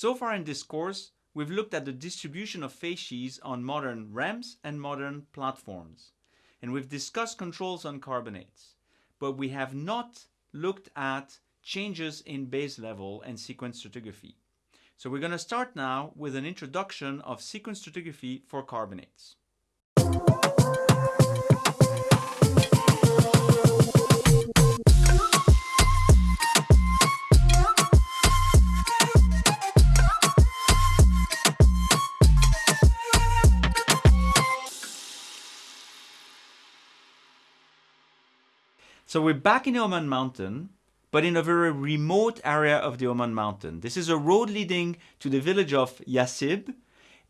So far in this course, we've looked at the distribution of facies on modern ramps and modern platforms. And we've discussed controls on carbonates. But we have not looked at changes in base level and sequence stratigraphy. So we're going to start now with an introduction of sequence stratigraphy for carbonates. So we're back in the Oman mountain, but in a very remote area of the Oman mountain. This is a road leading to the village of Yasib.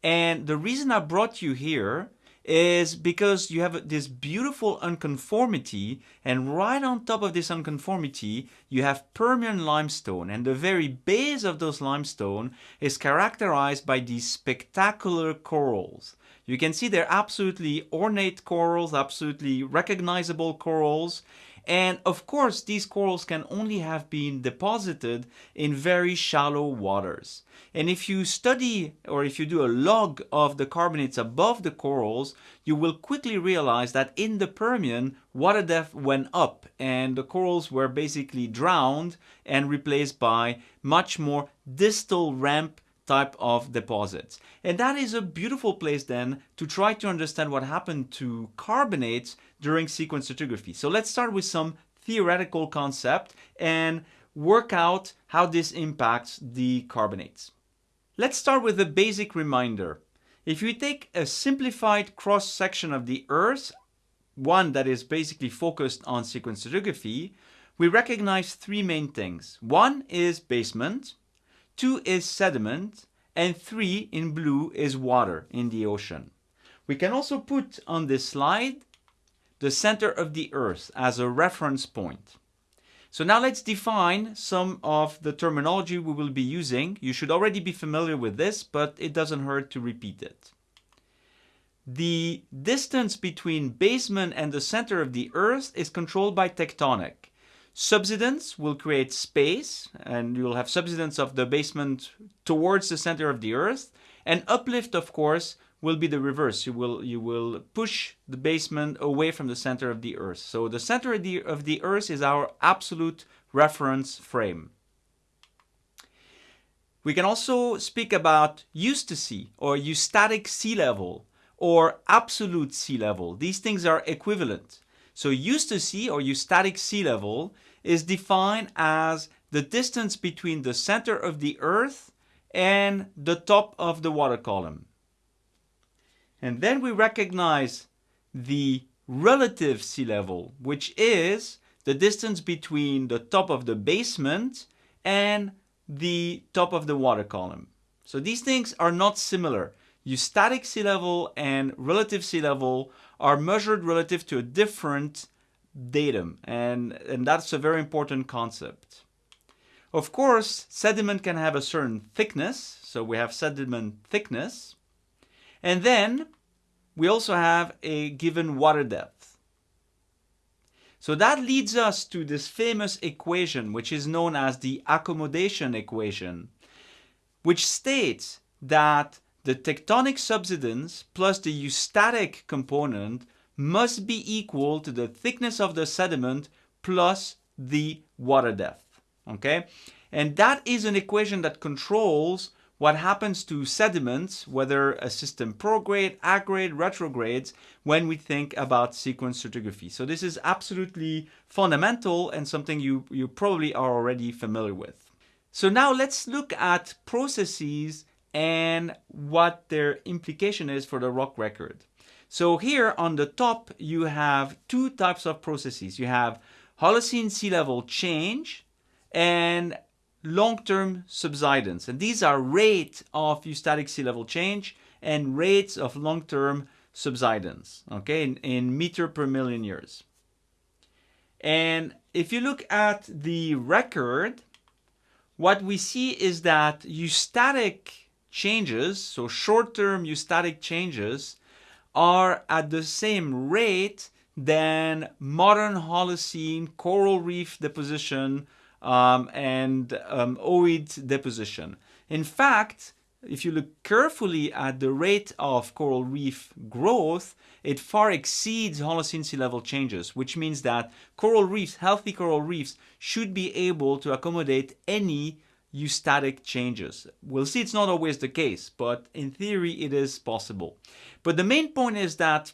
And the reason I brought you here is because you have this beautiful unconformity and right on top of this unconformity you have Permian limestone and the very base of those limestone is characterized by these spectacular corals. You can see they're absolutely ornate corals, absolutely recognizable corals and of course, these corals can only have been deposited in very shallow waters. And if you study or if you do a log of the carbonates above the corals, you will quickly realize that in the Permian, water depth went up and the corals were basically drowned and replaced by much more distal ramp type of deposits. And that is a beautiful place then to try to understand what happened to carbonates during sequence stratigraphy. So let's start with some theoretical concept and work out how this impacts the carbonates. Let's start with a basic reminder. If you take a simplified cross-section of the Earth, one that is basically focused on sequence stratigraphy, we recognize three main things. One is basement, two is sediment, and three in blue is water in the ocean. We can also put on this slide the center of the earth as a reference point. So now let's define some of the terminology we will be using. You should already be familiar with this, but it doesn't hurt to repeat it. The distance between basement and the center of the earth is controlled by tectonic. Subsidence will create space and you'll have subsidence of the basement towards the center of the earth. And uplift, of course, will be the reverse. You will, you will push the basement away from the center of the earth. So the center of the, of the earth is our absolute reference frame. We can also speak about eustasy or eustatic sea level or absolute sea level. These things are equivalent. So eustasy or eustatic sea level is defined as the distance between the center of the earth and the top of the water column. And then we recognize the relative sea level, which is the distance between the top of the basement and the top of the water column. So these things are not similar. Eustatic sea level and relative sea level are measured relative to a different datum, and, and that's a very important concept. Of course, sediment can have a certain thickness, so we have sediment thickness, and then we also have a given water depth. So that leads us to this famous equation, which is known as the accommodation equation, which states that the tectonic subsidence plus the eustatic component must be equal to the thickness of the sediment plus the water depth. Okay? And that is an equation that controls what happens to sediments, whether a system prograde, aggrade, retrogrades, when we think about sequence stratigraphy. So this is absolutely fundamental and something you, you probably are already familiar with. So now let's look at processes and what their implication is for the rock record. So here on the top, you have two types of processes. You have Holocene sea level change and long-term subsidence. And these are rate of eustatic sea level change and rates of long-term subsidence, okay, in, in meter per million years. And if you look at the record, what we see is that eustatic changes, so short-term eustatic changes, are at the same rate than modern Holocene coral reef deposition um, and um, ooid deposition. In fact, if you look carefully at the rate of coral reef growth, it far exceeds Holocene sea level changes, which means that coral reefs, healthy coral reefs, should be able to accommodate any eustatic changes. We'll see it's not always the case, but in theory it is possible. But the main point is that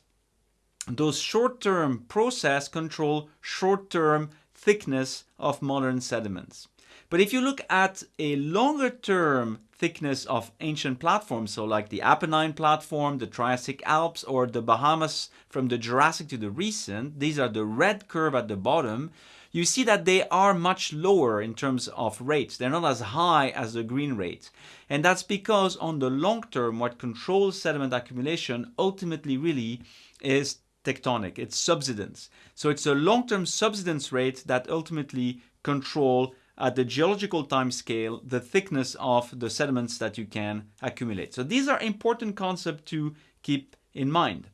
those short-term process control short-term thickness of modern sediments. But if you look at a longer term thickness of ancient platforms, so like the Apennine platform, the Triassic Alps, or the Bahamas from the Jurassic to the recent, these are the red curve at the bottom, you see that they are much lower in terms of rates. They're not as high as the green rate. And that's because on the long term, what controls sediment accumulation ultimately really is tectonic, it's subsidence. So it's a long-term subsidence rate that ultimately control at the geological time scale the thickness of the sediments that you can accumulate. So these are important concepts to keep in mind.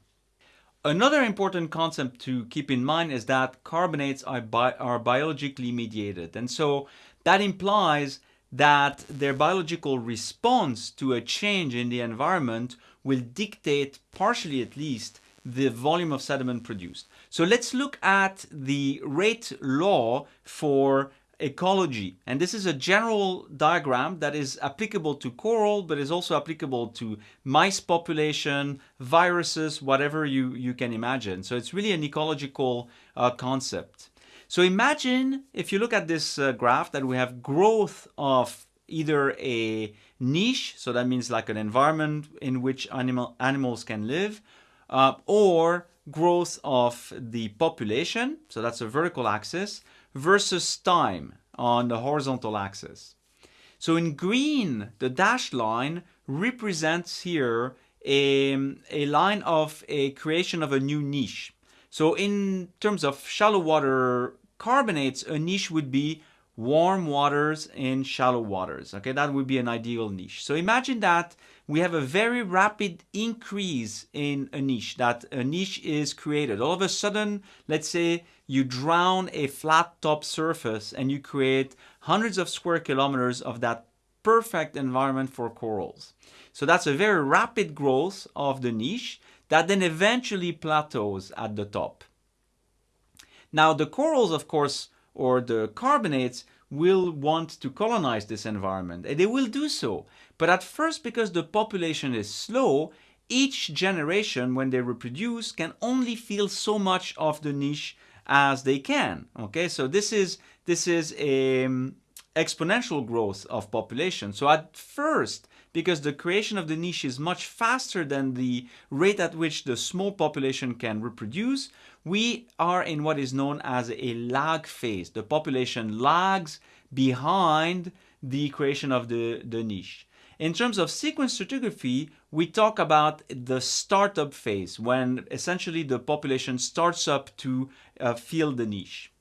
Another important concept to keep in mind is that carbonates are, bi are biologically mediated. And so that implies that their biological response to a change in the environment will dictate, partially at least, the volume of sediment produced. So let's look at the rate law for ecology. And this is a general diagram that is applicable to coral, but is also applicable to mice population, viruses, whatever you, you can imagine. So it's really an ecological uh, concept. So imagine if you look at this uh, graph that we have growth of either a niche, so that means like an environment in which animal, animals can live, uh, or growth of the population, so that's a vertical axis, versus time on the horizontal axis. So in green, the dashed line represents here a, a line of a creation of a new niche. So in terms of shallow water carbonates, a niche would be warm waters in shallow waters. Okay, that would be an ideal niche. So imagine that we have a very rapid increase in a niche, that a niche is created. All of a sudden, let's say you drown a flat top surface and you create hundreds of square kilometers of that perfect environment for corals. So that's a very rapid growth of the niche that then eventually plateaus at the top. Now the corals, of course, or the carbonates will want to colonize this environment and they will do so. But at first, because the population is slow, each generation when they reproduce can only fill so much of the niche as they can. Okay, so this is this is a um, exponential growth of population. So at first, because the creation of the niche is much faster than the rate at which the small population can reproduce, we are in what is known as a lag phase. The population lags behind the creation of the, the niche. In terms of sequence stratigraphy, we talk about the startup phase when essentially the population starts up to uh, fill the niche.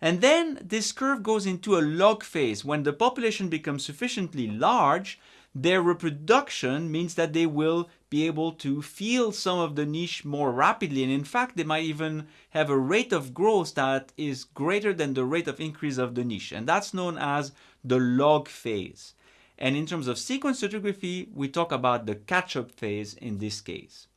And then this curve goes into a log phase when the population becomes sufficiently large their reproduction means that they will be able to fill some of the niche more rapidly and in fact they might even have a rate of growth that is greater than the rate of increase of the niche and that's known as the log phase. And in terms of sequence stratigraphy, we talk about the catch-up phase in this case.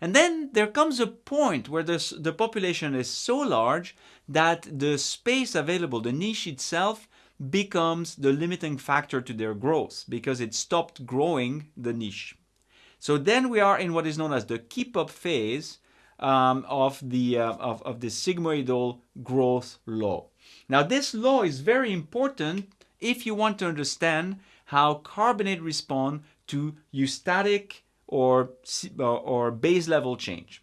And then there comes a point where the population is so large that the space available, the niche itself, becomes the limiting factor to their growth because it stopped growing the niche. So then we are in what is known as the keep up phase um, of the uh, of, of the sigmoidal growth law. Now this law is very important if you want to understand how carbonate respond to eustatic or, or base level change.